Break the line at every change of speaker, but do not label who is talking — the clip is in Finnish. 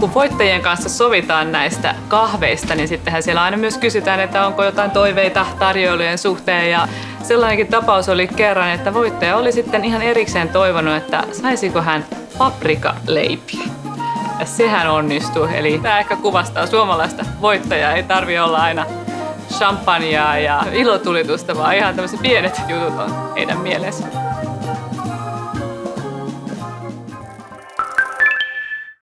kun voittajien kanssa sovitaan näistä kahveista, niin sittenhän siellä aina myös kysytään, että onko jotain toiveita tarjoilujen suhteen. Ja sellainenkin tapaus oli kerran, että voittaja oli sitten ihan erikseen toivonut, että saisiko hän paprikaleipiä. Ja sehän onnistuu. Eli tämä ehkä kuvastaa suomalaista voittajaa. Ei tarvi olla aina champagnea ja ilotulitusta, vaan ihan tämmöiset pienet jutut on heidän mielensä.